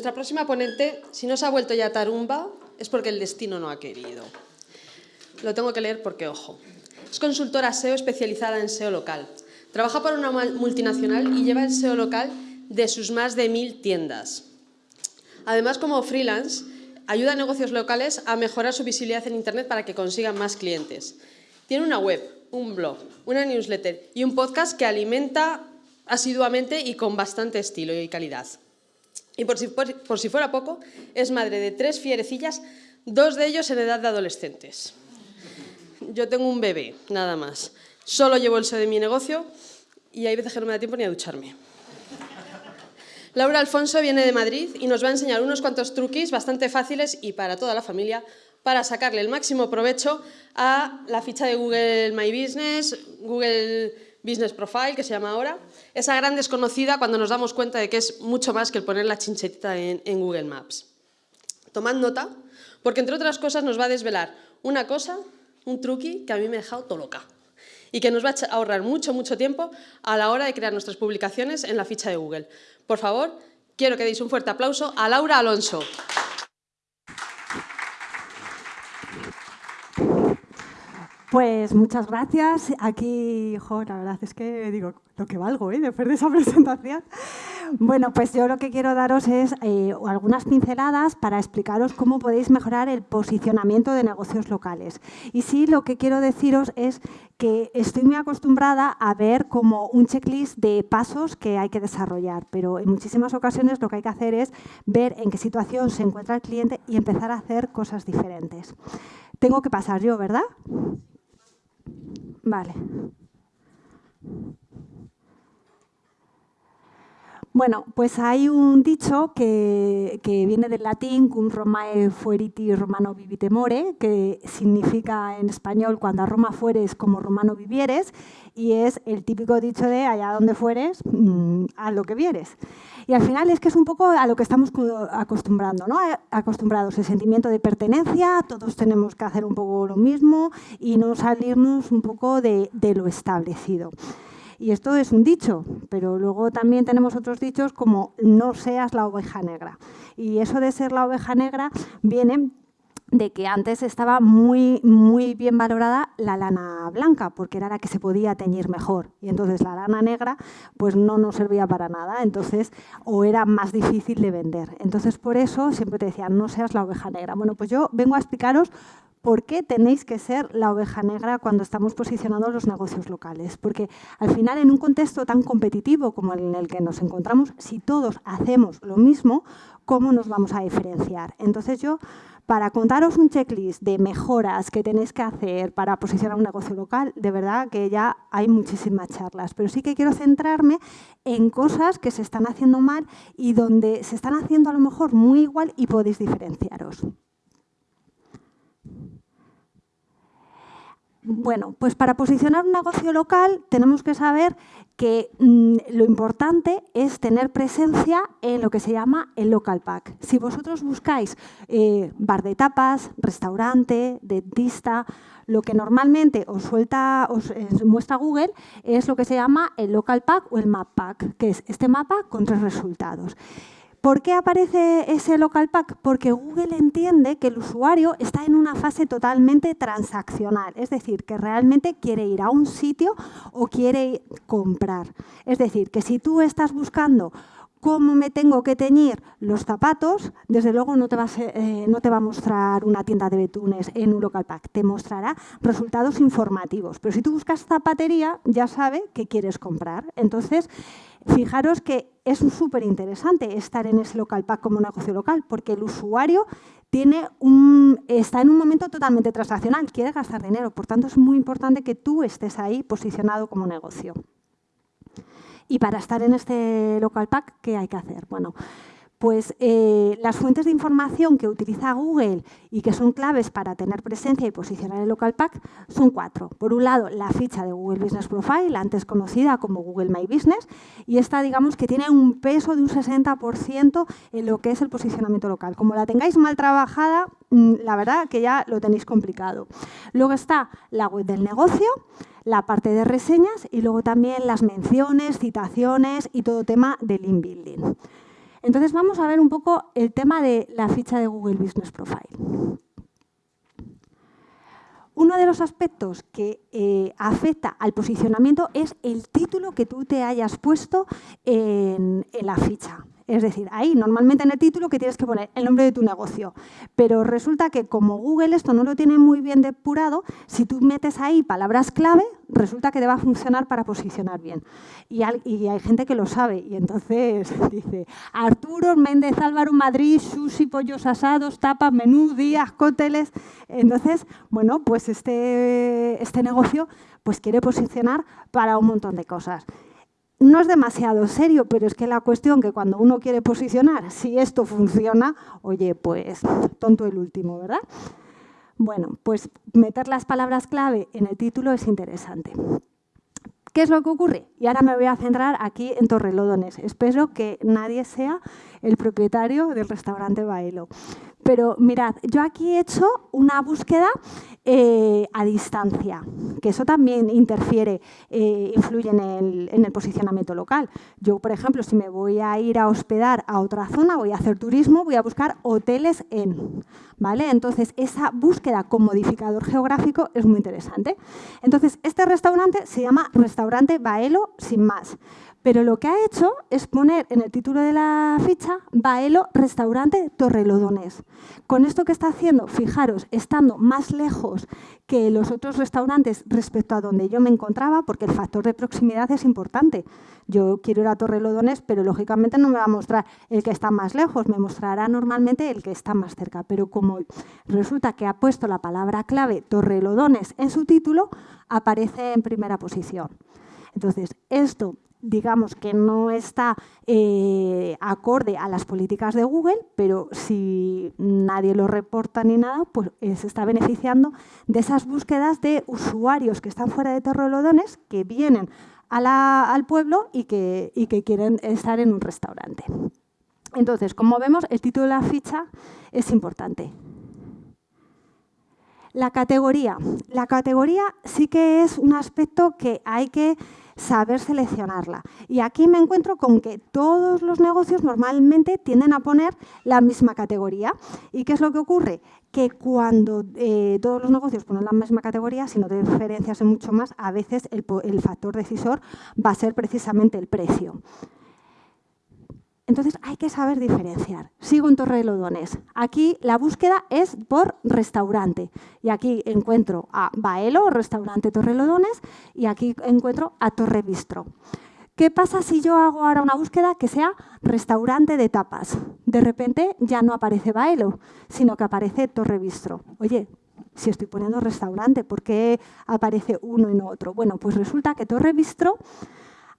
Nuestra próxima ponente, si no se ha vuelto ya tarumba, es porque el destino no ha querido. Lo tengo que leer porque, ojo, es consultora SEO especializada en SEO local. Trabaja para una multinacional y lleva el SEO local de sus más de mil tiendas. Además, como freelance, ayuda a negocios locales a mejorar su visibilidad en Internet para que consigan más clientes. Tiene una web, un blog, una newsletter y un podcast que alimenta asiduamente y con bastante estilo y calidad. Y por si, por, si fuera poco, es madre de tres fierecillas, dos de ellos en edad de adolescentes. Yo tengo un bebé, nada más. Solo llevo el SEO de mi negocio y hay veces que no me da tiempo ni a ducharme. Laura Alfonso viene de Madrid y nos va a enseñar unos cuantos truquis bastante fáciles y para toda la familia para sacarle el máximo provecho a la ficha de Google My Business, Google Business Profile, que se llama ahora, esa gran desconocida cuando nos damos cuenta de que es mucho más que el poner la chinchetita en, en Google Maps. Tomad nota, porque entre otras cosas nos va a desvelar una cosa, un truqui que a mí me ha dejado todo loca y que nos va a ahorrar mucho, mucho tiempo a la hora de crear nuestras publicaciones en la ficha de Google. Por favor, quiero que deis un fuerte aplauso a Laura Alonso. Pues muchas gracias. Aquí, jo, la verdad es que digo, lo que valgo, ¿eh? Después de esa presentación. Bueno, pues yo lo que quiero daros es eh, algunas pinceladas para explicaros cómo podéis mejorar el posicionamiento de negocios locales. Y sí, lo que quiero deciros es que estoy muy acostumbrada a ver como un checklist de pasos que hay que desarrollar, pero en muchísimas ocasiones lo que hay que hacer es ver en qué situación se encuentra el cliente y empezar a hacer cosas diferentes. Tengo que pasar yo, ¿verdad? Vale. Bueno, pues hay un dicho que, viene del latín, cum Romae fueriti romano vivite more, que significa en español cuando a Roma fueres como romano vivieres, y es el típico dicho de allá donde fueres, mm, a lo que vieres. Y al final es que es un poco a lo que estamos acostumbrando, ¿no? acostumbrados, el sentimiento de pertenencia, todos tenemos que hacer un poco lo mismo y no salirnos un poco de lo establecido. Y esto es un dicho, pero luego también tenemos otros dichos como no seas la oveja negra. Y eso de ser la oveja negra viene de que antes estaba muy, muy bien valorada la lana blanca, porque era la que se podía teñir mejor. Y entonces la lana negra pues no nos servía para nada, entonces o era más difícil de vender. Entonces por eso siempre te decían, no seas la oveja negra. Bueno, pues yo vengo a explicaros ¿Por qué tenéis que ser la oveja negra cuando estamos posicionando los negocios locales? Porque al final, en un contexto tan competitivo como el en el que nos encontramos, si todos hacemos lo mismo, ¿cómo nos vamos a diferenciar? Entonces yo, para contaros un checklist de mejoras que tenéis que hacer para posicionar un negocio local, de verdad que ya hay muchísimas charlas, pero sí que quiero centrarme en cosas que se están haciendo mal y donde se están haciendo a lo mejor muy igual y podéis diferenciaros. Bueno, pues para posicionar un negocio local tenemos que saber que mm, lo importante es tener presencia en lo que se llama el local pack. Si vosotros buscáis eh, bar de tapas, restaurante, dentista, lo que normalmente os suelta, os eh, muestra Google es lo que se llama el local pack o el map pack, que es este mapa con tres resultados. ¿Por qué aparece ese local pack? Porque Google entiende que el usuario está en una fase totalmente transaccional, es decir, que realmente quiere ir a un sitio o quiere comprar. Es decir, que si tú estás buscando cómo me tengo que teñir los zapatos, desde luego no te, va a eh, no te va a mostrar una tienda de betunes en un local pack, te mostrará resultados informativos. Pero si tú buscas zapatería, ya sabe que quieres comprar. Entonces, Fijaros que es súper interesante estar en ese local pack como negocio local, porque el usuario tiene un, está en un momento totalmente transaccional, quiere gastar dinero, por tanto es muy importante que tú estés ahí posicionado como negocio. Y para estar en este local pack, ¿qué hay que hacer? Bueno, pues eh, las fuentes de información que utiliza Google y que son claves para tener presencia y posicionar el local pack son cuatro. Por un lado, la ficha de Google Business Profile, antes conocida como Google My Business, y esta digamos que tiene un peso de un 60% en lo que es el posicionamiento local. Como la tengáis mal trabajada, mm, la verdad que ya lo tenéis complicado. Luego está la web del negocio, la parte de reseñas y luego también las menciones, citaciones y todo tema de link building. Entonces vamos a ver un poco el tema de la ficha de Google Business Profile. Uno de los aspectos que eh, afecta al posicionamiento es el título que tú te hayas puesto en la ficha. Es decir, ahí normalmente en el título que tienes que poner el nombre de tu negocio. Pero resulta que como Google esto no lo tiene muy bien depurado, si tú metes ahí palabras clave, resulta que te va a funcionar para posicionar bien. Y, hay gente que lo sabe y entonces dice Arturo Méndez Álvaro Madrid, sushi, pollos asados, tapas, menú, días, cócteles. Entonces, bueno, pues este, este negocio pues quiere posicionar para un montón de cosas no es demasiado serio, pero es que la cuestión que cuando uno quiere posicionar, si esto funciona, oye, pues tonto el último, ¿verdad? Bueno, pues meter las palabras clave en el título es interesante. ¿Qué es lo que ocurre? Y ahora me voy a centrar aquí en Torrelodones. Espero que nadie sea el propietario del restaurante Baelo. Pero mirad, yo aquí he hecho una búsqueda eh, a distancia, que eso también interfiere, eh, influye en el, en el, posicionamiento local. Yo, por ejemplo, si me voy a ir a hospedar a otra zona, voy a hacer turismo, voy a buscar hoteles en. ¿vale? Entonces, esa búsqueda con modificador geográfico es muy interesante. Entonces, este restaurante se llama Restaurante Baelo sin más pero lo que ha hecho es poner en el título de la ficha Baelo Restaurante Torrelodones. Con esto que está haciendo, fijaros, estando más lejos que los otros restaurantes respecto a donde yo me encontraba, porque el factor de proximidad es importante. Yo quiero ir a Torrelodones, pero lógicamente no me va a mostrar el que está más lejos, me mostrará normalmente el que está más cerca. Pero como resulta que ha puesto la palabra clave Torrelodones en su título, aparece en primera posición. Entonces, esto digamos que no está eh, acorde a las políticas de Google, pero si nadie lo reporta ni nada, pues eh, se está beneficiando de esas búsquedas de usuarios que están fuera de Torrelodones, que vienen al pueblo y que, y que quieren estar en un restaurante. Entonces, como vemos, el título de la ficha es importante. La categoría. La categoría sí que es un aspecto que hay que saber seleccionarla. Y aquí me encuentro con que todos los negocios normalmente tienden a poner la misma categoría. ¿Y qué es lo que ocurre? Que cuando eh, todos los negocios ponen la misma categoría, si no te diferencias en mucho más, a veces el factor decisor va a ser precisamente el precio. Entonces hay que saber diferenciar. Sigo en Torre Lodones. Aquí la búsqueda es por restaurante. Y aquí encuentro a Baelo, restaurante Torre Lodones, y aquí encuentro a Torre Bistro. ¿Qué pasa si yo hago ahora una búsqueda que sea restaurante de tapas? De repente ya no aparece Baelo, sino que aparece Torre Bistro. Oye, si estoy poniendo restaurante, ¿por qué aparece uno y no otro? Bueno, pues resulta que Torre Bistro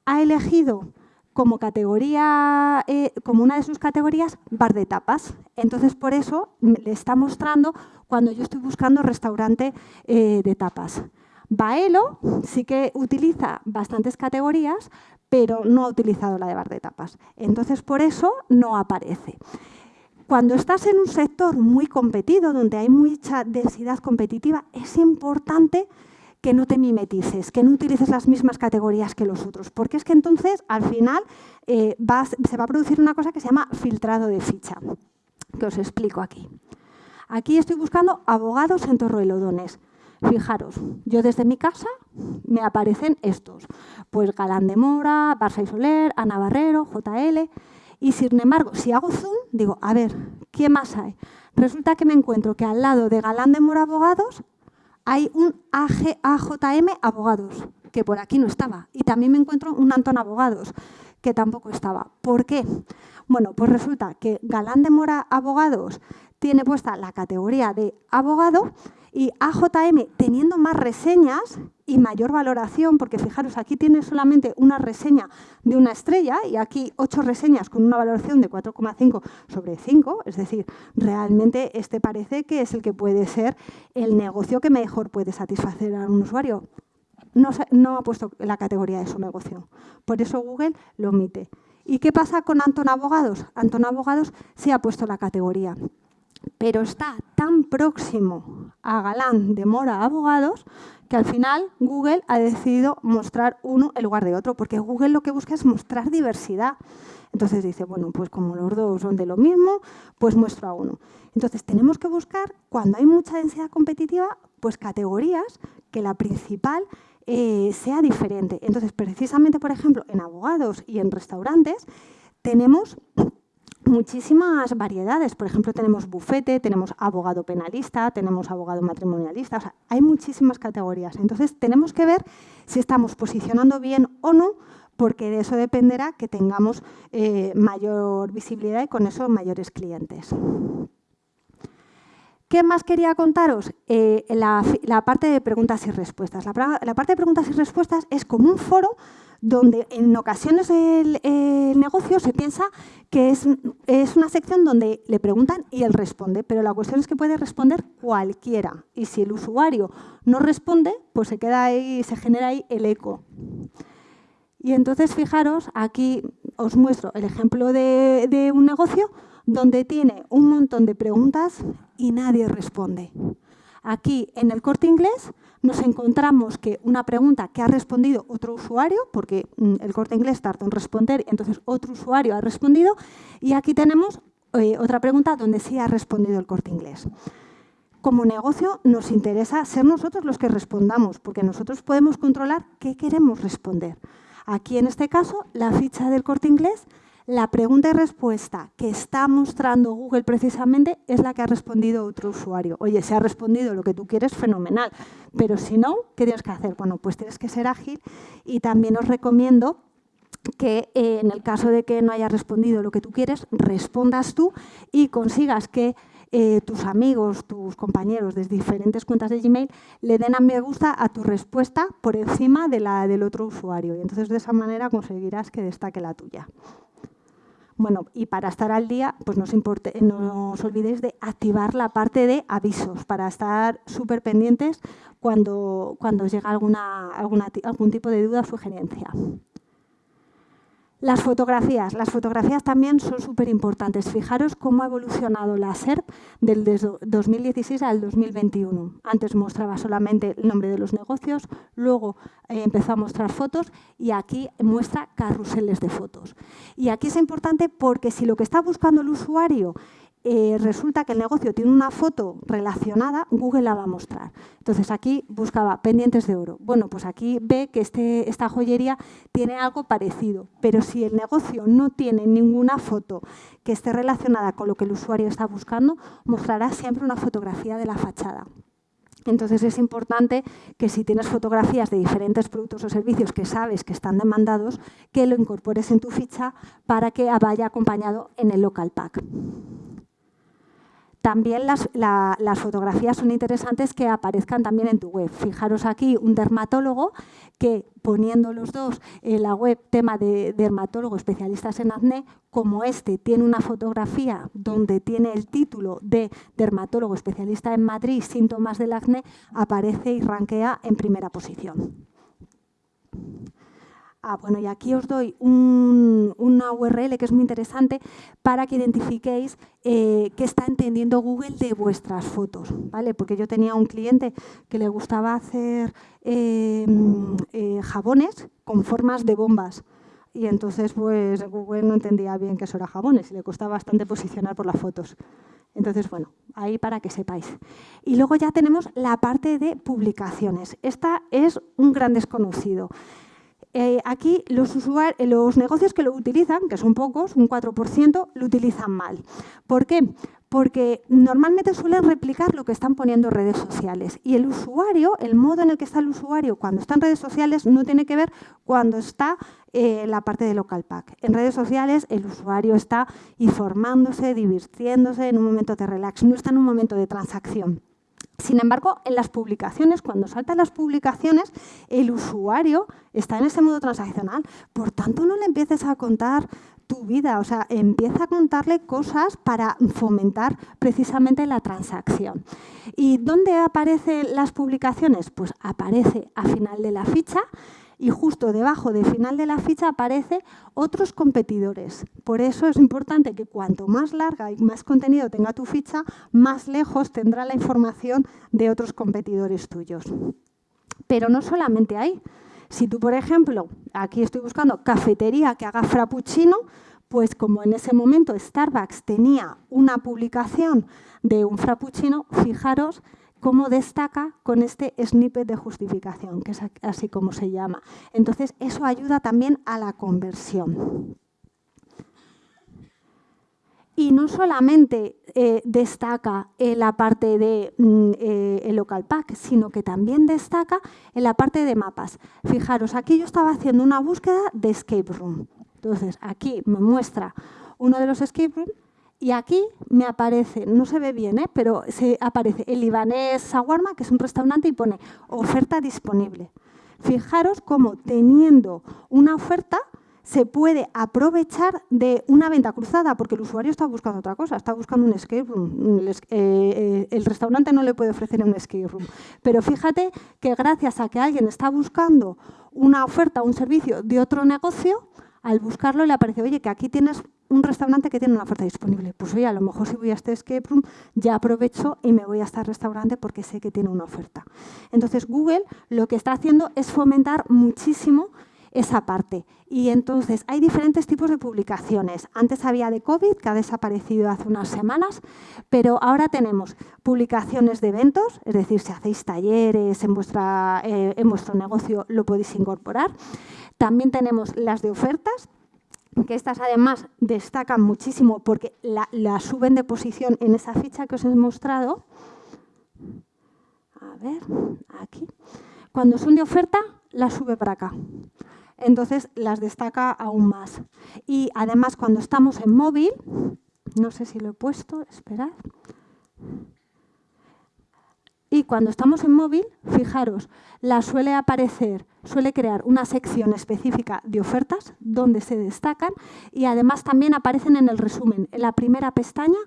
ha elegido como categoría, eh, como una de sus categorías, bar de tapas. Entonces, por eso le está mostrando cuando yo estoy buscando restaurante eh, de tapas. Baelo sí que utiliza bastantes categorías, pero no ha utilizado la de bar de tapas. Entonces, por eso no aparece. Cuando estás en un sector muy competido, donde hay mucha densidad competitiva, es importante que no te mimetices, que no utilices las mismas categorías que los otros, porque es que entonces al final eh, se va a producir una cosa que se llama filtrado de ficha, que os explico aquí. Aquí estoy buscando abogados en Torrelodones. Fijaros, yo desde mi casa me aparecen estos, pues Galán de Mora, Barça y Soler, Ana Barrero, JL, y sin embargo, si hago zoom, digo, a ver, ¿qué más hay? Resulta que me encuentro que al lado de Galán de Mora Abogados hay un AJM Abogados, que por aquí no estaba. Y también me encuentro un Antón Abogados, que tampoco estaba. ¿Por qué? Bueno, pues resulta que Galán de Mora Abogados tiene puesta la categoría de abogado y AJM, teniendo más reseñas y mayor valoración, porque fijaros, aquí tiene solamente una reseña de una estrella y aquí ocho reseñas con una valoración de 4,5 sobre 5, es decir, realmente este parece que es el que puede ser el negocio que mejor puede satisfacer a un usuario. No, no ha puesto la categoría de su negocio, por eso Google lo omite. ¿Y qué pasa con Anton Abogados? Anton Abogados sí ha puesto la categoría pero está tan próximo a Galán de Mora Abogados que al final Google ha decidido mostrar uno en lugar de otro, porque Google lo que busca es mostrar diversidad. Entonces dice, bueno, pues como los dos son de lo mismo, pues muestro a uno. Entonces tenemos que buscar, cuando hay mucha densidad competitiva, pues categorías que la principal eh, sea diferente. Entonces, precisamente, por ejemplo, en abogados y en restaurantes tenemos muchísimas variedades. Por ejemplo, tenemos bufete, tenemos abogado penalista, tenemos abogado matrimonialista. Hay muchísimas categorías. Entonces, tenemos que ver si estamos posicionando bien o no, porque de eso dependerá que tengamos eh, mayor visibilidad y con eso mayores clientes. ¿Qué más quería contaros? Eh, la, parte de preguntas y respuestas. La, parte de preguntas y respuestas es como un foro donde en ocasiones el, negocio se piensa que es, es, una sección donde le preguntan y él responde, pero la cuestión es que puede responder cualquiera. Y si el usuario no responde, pues se queda ahí, se genera ahí el eco. Y entonces, fijaros, aquí os muestro el ejemplo de, de un negocio donde tiene un montón de preguntas y nadie responde. Aquí, en el corte inglés, nos encontramos que una pregunta que ha respondido otro usuario, porque mm, el corte inglés tardó en responder, entonces otro usuario ha respondido, y aquí tenemos eh, otra pregunta donde sí ha respondido el corte inglés. Como negocio nos interesa ser nosotros los que respondamos, porque nosotros podemos controlar qué queremos responder. Aquí, en este caso, la ficha del corte inglés la pregunta y respuesta que está mostrando Google precisamente es la que ha respondido otro usuario. Oye, si ha respondido lo que tú quieres, fenomenal. Pero si no, ¿qué tienes que hacer? Bueno, pues tienes que ser ágil y también os recomiendo que eh, en el caso de que no haya respondido lo que tú quieres, respondas tú y consigas que eh, tus amigos, tus compañeros de diferentes cuentas de Gmail le den a me gusta a tu respuesta por encima de la del otro usuario. Y entonces de esa manera conseguirás que destaque la tuya. Bueno, y para estar al día, pues no os, olvidéis de activar la parte de avisos para estar súper pendientes cuando, cuando llega alguna, algún tipo de duda o sugerencia. Las fotografías. Las fotografías también son súper importantes. Fijaros cómo ha evolucionado la SERP del 2016 al 2021. Antes mostraba solamente el nombre de los negocios, luego eh, empezó a mostrar fotos y aquí muestra carruseles de fotos. Y aquí es importante porque si lo que está buscando el usuario eh, resulta que el negocio tiene una foto relacionada, Google la va a mostrar. Entonces aquí buscaba pendientes de oro. Bueno, pues aquí ve que este, esta joyería tiene algo parecido, pero si el negocio no tiene ninguna foto que esté relacionada con lo que el usuario está buscando, mostrará siempre una fotografía de la fachada. Entonces es importante que si tienes fotografías de diferentes productos o servicios que sabes que están demandados, que lo incorpores en tu ficha para que vaya acompañado en el local pack. También las, fotografías son interesantes que aparezcan también en tu web. Fijaros aquí un dermatólogo que poniendo los dos en la web tema de dermatólogo especialistas en acné, como este tiene una fotografía donde tiene el título de dermatólogo especialista en Madrid, síntomas del acné, aparece y rankea en primera posición. Ah, bueno, y aquí os doy una URL que es muy interesante para que identifiquéis eh, qué está entendiendo Google de vuestras fotos, ¿vale? Porque yo tenía un cliente que le gustaba hacer em, eh, jabones con formas de bombas. Y entonces pues Google no entendía bien que eso era jabones y le costaba bastante posicionar por las fotos. Entonces, bueno, ahí para que sepáis. Y luego ya tenemos la parte de publicaciones. Esta es un gran desconocido. Eh, aquí los, los negocios que lo utilizan, que son pocos, un 4%, lo utilizan mal. ¿Por qué? Porque normalmente suelen replicar lo que están poniendo en redes sociales. Y el usuario, el modo en el que está el usuario cuando está en redes sociales no tiene que ver cuando está eh, la parte de local pack. En redes sociales el usuario está informándose, divirtiéndose en un momento de relax, no está en un momento de transacción. Sin embargo, en las publicaciones, cuando saltan las publicaciones, el usuario está en ese modo transaccional. Por tanto, no le empieces a contar tu vida, o sea, empieza a contarle cosas para fomentar precisamente la transacción. ¿Y dónde aparecen las publicaciones? Pues aparece a final de la ficha, y justo debajo del final de la ficha aparece otros competidores. Por eso es importante que cuanto más larga y más contenido tenga tu ficha, más lejos tendrá la información de otros competidores tuyos. Pero no solamente ahí. Si tú, por ejemplo, aquí estoy buscando cafetería que haga frappuccino, pues como en ese momento Starbucks tenía una publicación de un frappuccino, fijaros cómo destaca con este snippet de justificación, que es así como se llama. Entonces, eso ayuda también a la conversión. Y no solamente eh, destaca en la parte de mm, eh, el local pack, sino que también destaca en la parte de mapas. Fijaros, aquí yo estaba haciendo una búsqueda de escape room. Entonces, aquí me muestra uno de los escape room y aquí me aparece, no se ve bien, ¿eh? pero se aparece el libanés Sawarma, que es un restaurante, y pone oferta disponible. Fijaros cómo teniendo una oferta se puede aprovechar de una venta cruzada, porque el usuario está buscando otra cosa, está buscando un escape room. El, eh, el restaurante no le puede ofrecer un escape room. Pero fíjate que gracias a que alguien está buscando una oferta un servicio de otro negocio, al buscarlo le aparece, oye, que aquí tienes un restaurante que tiene una oferta disponible. Pues oye, a lo mejor si voy a este escape room ya aprovecho y me voy a este restaurante porque sé que tiene una oferta. Entonces Google lo que está haciendo es fomentar muchísimo esa parte. Y entonces hay diferentes tipos de publicaciones. Antes había de COVID, que ha desaparecido hace unas semanas, pero ahora tenemos publicaciones de eventos, es decir, si hacéis talleres en, vuestra, eh, en vuestro negocio lo podéis incorporar. También tenemos las de ofertas, que estas además destacan muchísimo porque la, suben de posición en esa ficha que os he mostrado. A ver, aquí. Cuando son de oferta, las sube para acá. Entonces las destaca aún más. Y además cuando estamos en móvil, no sé si lo he puesto, esperad. Y cuando estamos en móvil, fijaros, la suele aparecer, suele crear una sección específica de ofertas donde se destacan y además también aparecen en el resumen. En la primera pestaña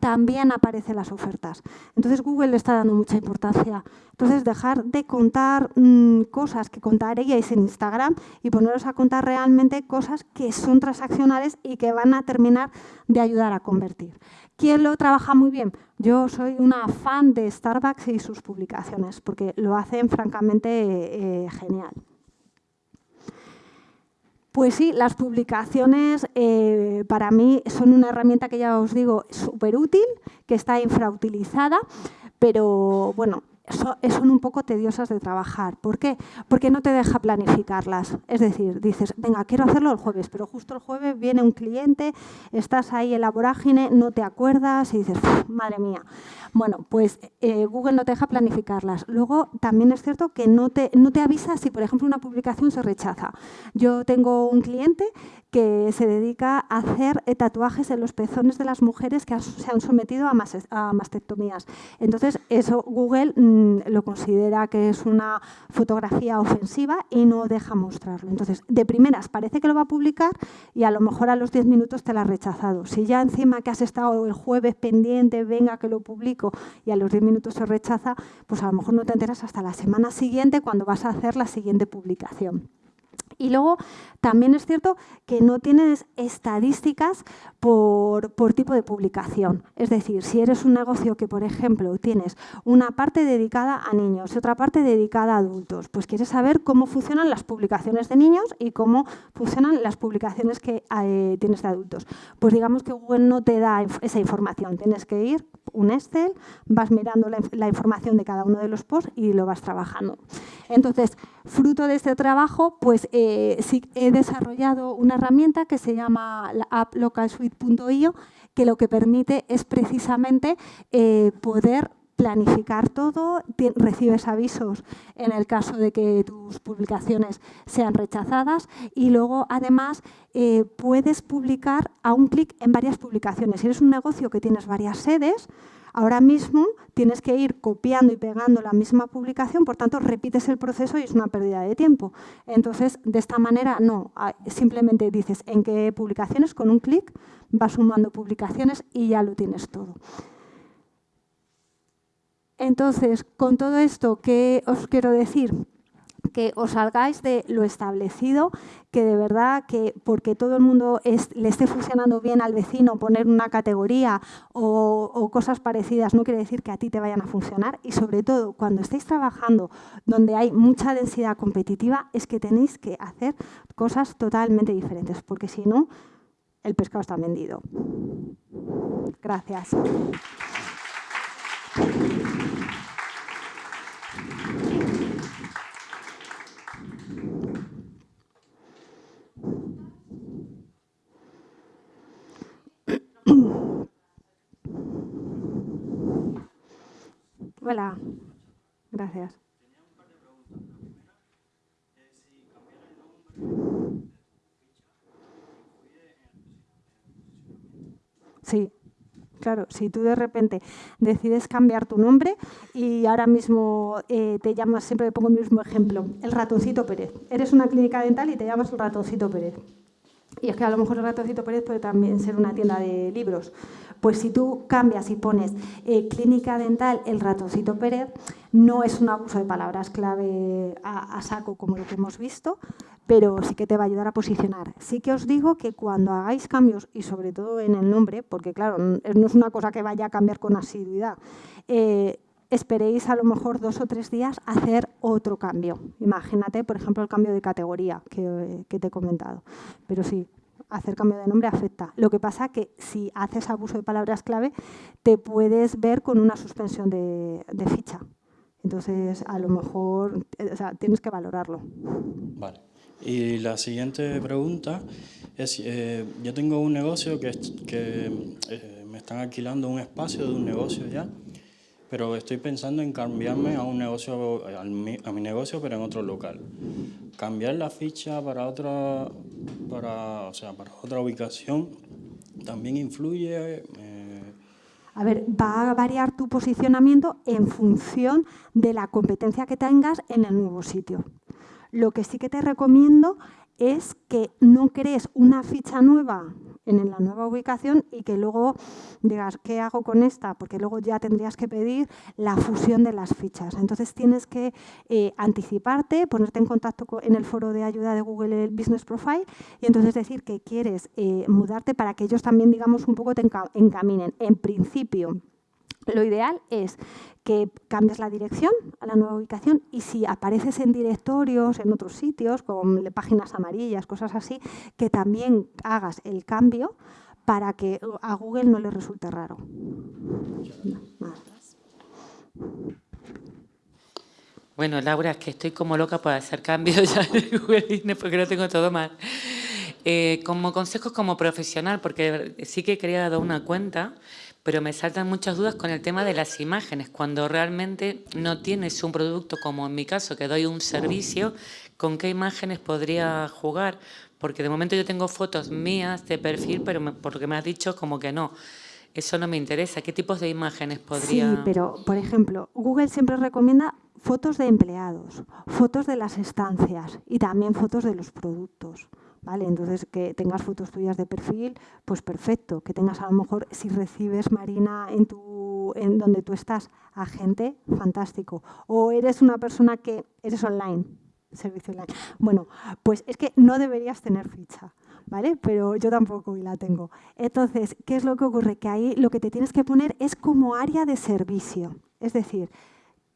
también aparecen las ofertas. Entonces Google le está dando mucha importancia. Entonces dejar de contar mm, cosas que contaríais en Instagram y poneros a contar realmente cosas que son transaccionales y que van a terminar de ayudar a convertir. ¿Quién lo trabaja muy bien? Yo soy una fan de Starbucks y sus publicaciones, porque lo hacen francamente eh, genial. Pues sí, las publicaciones eh, para mí son una herramienta que ya os digo súper útil, que está infrautilizada, pero bueno, son un poco tediosas de trabajar. ¿Por qué? Porque no te deja planificarlas. Es decir, dices, venga, quiero hacerlo el jueves, pero justo el jueves viene un cliente, estás ahí en la vorágine, no te acuerdas y dices, madre mía. Bueno, pues eh, Google no te deja planificarlas. Luego, también es cierto que no te, no te avisa si, por ejemplo, una publicación se rechaza. Yo tengo un cliente que se dedica a hacer eh, tatuajes en los pezones de las mujeres que se han sometido a, mastectomías. Entonces, eso Google lo considera que es una fotografía ofensiva y no deja mostrarlo. Entonces, de primeras parece que lo va a publicar y a lo mejor a los 10 minutos te la ha rechazado. Si ya encima que has estado el jueves pendiente, venga que lo publico y a los 10 minutos se rechaza, pues a lo mejor no te enteras hasta la semana siguiente cuando vas a hacer la siguiente publicación. Y luego también es cierto que no tienes estadísticas por, tipo de publicación. Es decir, si eres un negocio que, por ejemplo, tienes una parte dedicada a niños y otra parte dedicada a adultos, pues quieres saber cómo funcionan las publicaciones de niños y cómo funcionan las publicaciones que eh, tienes de adultos. Pues digamos que Google no te da esa información. Tienes que ir un Excel, vas mirando la, información de cada uno de los posts y lo vas trabajando. Entonces, fruto de este trabajo, pues eh, he desarrollado una herramienta que se llama la app localsuite.io, que lo que permite es precisamente eh, poder planificar todo, recibes avisos en el caso de que tus publicaciones sean rechazadas y luego además eh, puedes publicar a un clic en varias publicaciones. Si eres un negocio que tienes varias sedes, ahora mismo tienes que ir copiando y pegando la misma publicación, por tanto repites el proceso y es una pérdida de tiempo. Entonces, de esta manera no, ah, simplemente dices en qué publicaciones, con un clic vas sumando publicaciones y ya lo tienes todo. Entonces, con todo esto, ¿qué os quiero decir? Que os salgáis de lo establecido, que de verdad que porque todo el mundo le esté funcionando bien al vecino poner una categoría o, cosas parecidas no quiere decir que a ti te vayan a funcionar y sobre todo cuando estéis trabajando donde hay mucha densidad competitiva es que tenéis que hacer cosas totalmente diferentes porque si no el pescado está vendido. Gracias. Hola, gracias. Sí, claro, si tú de repente decides cambiar tu nombre y ahora mismo eh, te llamas, siempre pongo el mismo ejemplo, el ratoncito Pérez. Eres una clínica dental y te llamas el ratoncito Pérez. Y es que a lo mejor el ratoncito Pérez puede también ser una tienda de libros. Pues si tú cambias y pones eh, clínica dental el ratoncito Pérez, no es un abuso de palabras clave a, saco como lo que hemos visto, pero sí que te va a ayudar a posicionar. Sí que os digo que cuando hagáis cambios, y sobre todo en el nombre, porque claro, no es una cosa que vaya a cambiar con asiduidad, eh, esperéis a lo mejor dos o tres días hacer otro cambio. Imagínate, por ejemplo, el cambio de categoría que, te he comentado. Pero sí, hacer cambio de nombre afecta. Lo que pasa que si haces abuso de palabras clave, te puedes ver con una suspensión de, ficha. Entonces, a lo mejor tienes que valorarlo. Vale. Y la siguiente pregunta es, eh, yo tengo un negocio que, que eh, me están alquilando un espacio de un negocio ya pero estoy pensando en cambiarme a un negocio, a mi, negocio, pero en otro local. Cambiar la ficha para otra, para, o sea, para otra ubicación también influye. Eh, a ver, va a variar tu posicionamiento en función de la competencia que tengas en el nuevo sitio. Lo que sí que te recomiendo es que no crees una ficha nueva en la nueva ubicación y que luego digas, ¿qué hago con esta? Porque luego ya tendrías que pedir la fusión de las fichas. Entonces tienes que eh, anticiparte, ponerte en contacto en el foro de ayuda de Google Business Profile y entonces decir que quieres eh, mudarte para que ellos también, digamos, un poco te encaminen. En principio, lo ideal es que cambies la dirección a la nueva ubicación y si apareces en directorios, en otros sitios, con páginas amarillas, cosas así, que también hagas el cambio para que a Google no le resulte raro. Bueno, Laura, es que estoy como loca por hacer cambios ya en Google porque lo tengo todo mal. Eh, como consejos como profesional, porque sí que quería dar una cuenta, pero me saltan muchas dudas con el tema de las imágenes. Cuando realmente no tienes un producto, como en mi caso, que doy un servicio, ¿con qué imágenes podría jugar? Porque de momento yo tengo fotos mías de perfil, pero por lo que me has dicho, como que no. Eso no me interesa. ¿Qué tipos de imágenes podría...? Sí, pero, por ejemplo, Google siempre recomienda fotos de empleados, fotos de las estancias y también fotos de los productos. ¿Vale? Entonces, que tengas fotos tuyas de perfil, pues perfecto. Que tengas a lo mejor, si recibes, Marina, en, tu, en donde tú estás, a gente, fantástico. O eres una persona que eres online, servicio online. Bueno, pues es que no deberías tener ficha. ¿Vale? Pero yo tampoco y la tengo. Entonces, ¿qué es lo que ocurre? Que ahí lo que te tienes que poner es como área de servicio. Es decir,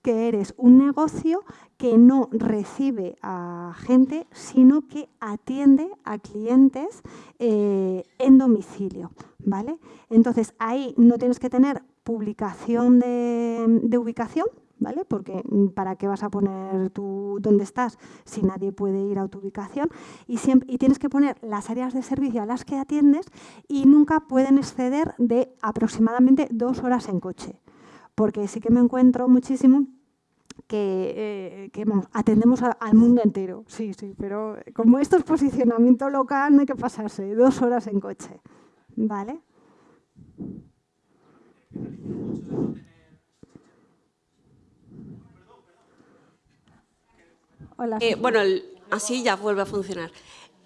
que eres un negocio que no recibe a gente, sino que atiende a clientes eh, en domicilio. ¿vale? Entonces, ahí no tienes que tener publicación de, ubicación, ¿vale? Porque mm, para qué vas a poner tú dónde estás si nadie puede ir a tu ubicación y, siempre, y tienes que poner las áreas de servicio a las que atiendes y nunca pueden exceder de aproximadamente dos horas en coche porque sí que me encuentro muchísimo que, eh, atendemos al mundo entero, sí, sí, pero como esto es posicionamiento local, no hay que pasarse dos horas en coche, ¿vale? Hola. Eh, bueno, así ya vuelve a funcionar.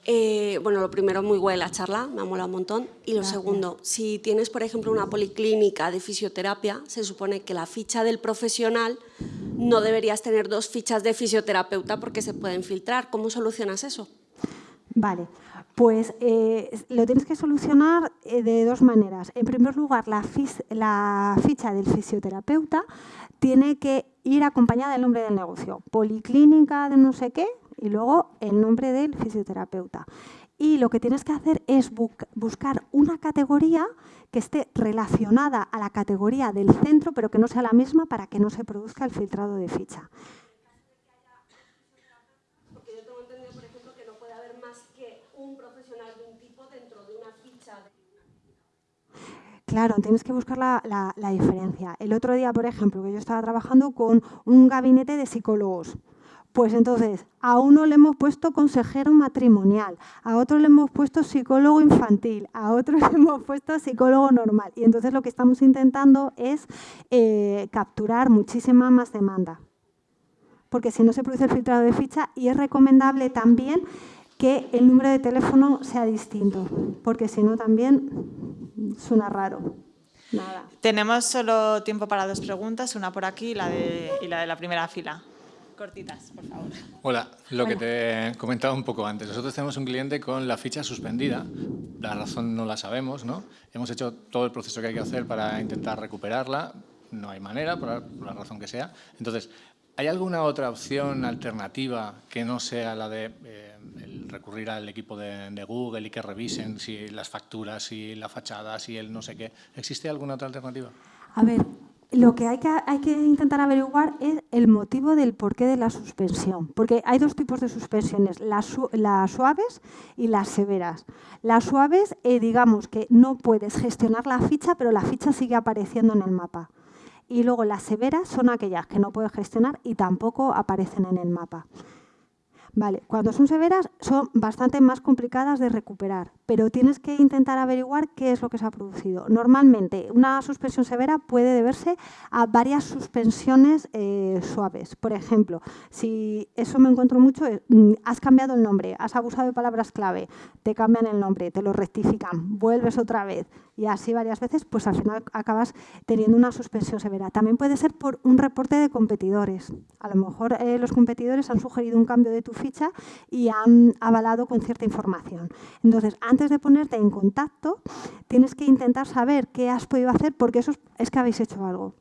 Eh, bueno, lo primero, muy buena la charla, me ha molado un montón. Y lo segundo, si tienes, por ejemplo, una policlínica de fisioterapia, se supone que la ficha del profesional no deberías tener dos fichas de fisioterapeuta porque se pueden filtrar. ¿Cómo solucionas eso? Vale, pues eh, lo tienes que solucionar eh, de dos maneras. En primer lugar, la, la, ficha del fisioterapeuta tiene que ir acompañada del nombre del negocio. Policlínica de no sé qué y luego el nombre del fisioterapeuta. Y lo que tienes que hacer es buscar una categoría que esté relacionada a la categoría del centro, pero que no sea la misma para que no se produzca el filtrado de ficha. Claro, tienes que buscar la, diferencia. El otro día, por ejemplo, que yo estaba trabajando con un gabinete de psicólogos. Pues entonces, a uno le hemos puesto consejero matrimonial, a otro le hemos puesto psicólogo infantil, a otro le hemos puesto psicólogo normal. Y entonces lo que estamos intentando es eh, capturar muchísima más demanda. Porque si no se produce el filtrado de ficha y es recomendable también que el número de teléfono sea distinto, porque si no también suena raro. Nada. Tenemos solo tiempo para dos preguntas, una por aquí y la de, la, de la primera fila. Cortitas, por favor. Hola, lo que te comentaba un poco antes. Nosotros tenemos un cliente con la ficha suspendida, la razón no la sabemos, ¿no? Hemos hecho todo el proceso que hay que hacer para intentar recuperarla, no hay manera, por la razón que sea. Entonces, ¿Hay alguna otra opción alternativa que no sea la de eh, recurrir al equipo de, Google y que revisen si las facturas, si la fachada, si el no sé qué? ¿Existe alguna otra alternativa? A ver, lo que hay que, hay que intentar averiguar es el motivo del porqué de la suspensión. Porque hay dos tipos de suspensiones, las, suaves y las severas. Las suaves, eh, digamos que no puedes gestionar la ficha, pero la ficha sigue apareciendo en el mapa y luego las severas son aquellas que no puedes gestionar y tampoco aparecen en el mapa. Vale, cuando son severas son bastante más complicadas de recuperar, pero tienes que intentar averiguar qué es lo que se ha producido. Normalmente, una suspensión severa puede deberse a varias suspensiones eh, suaves. Por ejemplo, si eso me encuentro mucho, mm, has cambiado el nombre, has abusado de palabras clave, te cambian el nombre, te lo rectifican, vuelves otra vez y así varias veces, pues al final acabas teniendo una suspensión severa. También puede ser por un reporte de competidores. A lo mejor eh, los competidores han sugerido un cambio de tu ficha y han avalado con cierta información. Entonces, antes de ponerte en contacto, tienes que intentar saber qué has podido hacer porque eso es que habéis hecho algo.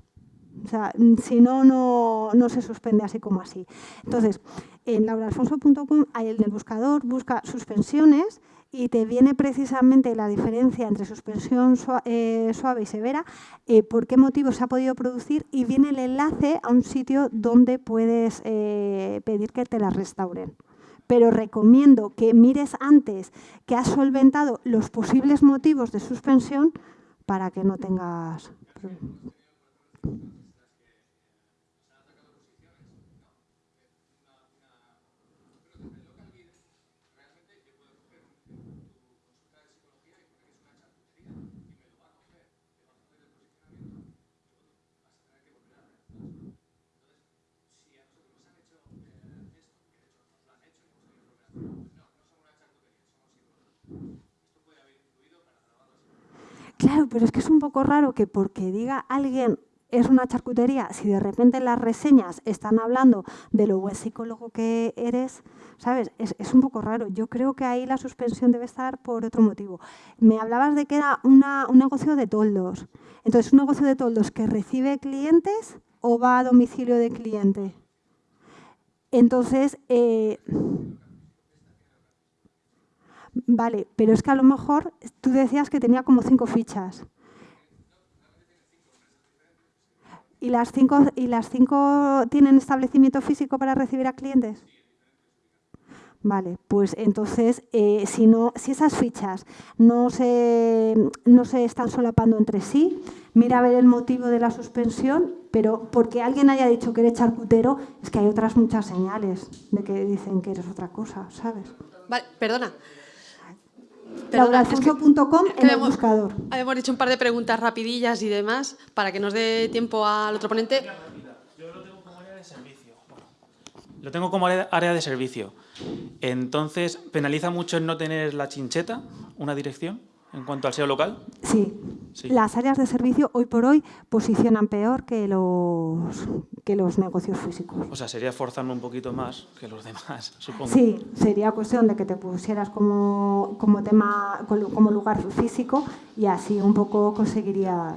O sea, si no, no, se suspende así como así. Entonces, en lauraalfonso.com hay el buscador, busca suspensiones y te viene precisamente la diferencia entre suspensión eh, suave y severa, eh, por qué motivo se ha podido producir y viene el enlace a un sitio donde puedes eh, pedir que te la restauren. Pero recomiendo que mires antes que has solventado los posibles motivos de suspensión para que no tengas... Claro, pero es que es un poco raro que porque diga alguien es una charcutería, si de repente las reseñas están hablando de lo buen psicólogo que eres, ¿sabes? Es, un poco raro. Yo creo que ahí la suspensión debe estar por otro motivo. Me hablabas de que era un negocio de toldos. Entonces, ¿un negocio de toldos que recibe clientes o va a domicilio de cliente? Entonces, eh, Vale, pero es que a lo mejor tú decías que tenía como cinco fichas. ¿Y las cinco, y las cinco tienen establecimiento físico para recibir a clientes? Vale, pues entonces, eh, si, no, si esas fichas no se, no se están solapando entre sí, mira a ver el motivo de la suspensión, pero porque alguien haya dicho que eres charcutero, es que hay otras muchas señales de que dicen que eres otra cosa, ¿sabes? Vale, perdona, lauraalfonso.com en el buscador. Hemos dicho un par de preguntas rapidillas y demás para que nos dé tiempo al otro ponente. Yo lo tengo como área de servicio. lo tengo como área de servicio. Entonces, ¿penaliza mucho el no tener la chincheta, una dirección? En cuanto al SEO local? Sí. Sí. Las áreas de servicio hoy por hoy posicionan peor que los, que los negocios físicos. O sea, sería forzarme un poquito más que los demás, supongo. Sí, sería cuestión de que te pusieras como, como tema, como lugar físico y así un poco conseguirías.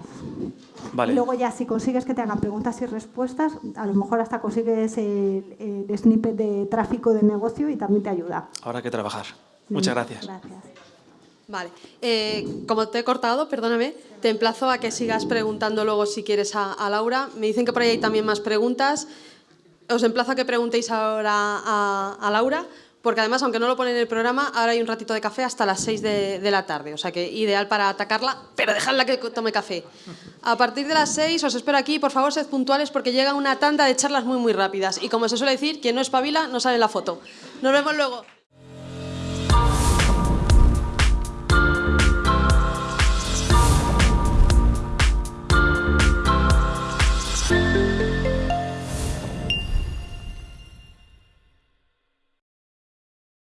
Vale. Y luego ya si consigues que te hagan preguntas y respuestas, a lo mejor hasta consigues el, el snippet de tráfico de negocio y también te ayuda. Habrá que trabajar. Muchas gracias. Gracias. Vale. Eh, como te he cortado, perdóname, te emplazo a que sigas preguntando luego si quieres a, Laura. Me dicen que por ahí hay también más preguntas. Os emplazo a que preguntéis ahora a, Laura, porque además, aunque no lo pone en el programa, ahora hay un ratito de café hasta las 6 de, la tarde. O sea que ideal para atacarla, pero dejadla que tome café. A partir de las 6 os espero aquí, por favor, sed puntuales porque llega una tanda de charlas muy, muy rápidas. Y como se suele decir, quien no espabila no sale la foto. Nos vemos luego.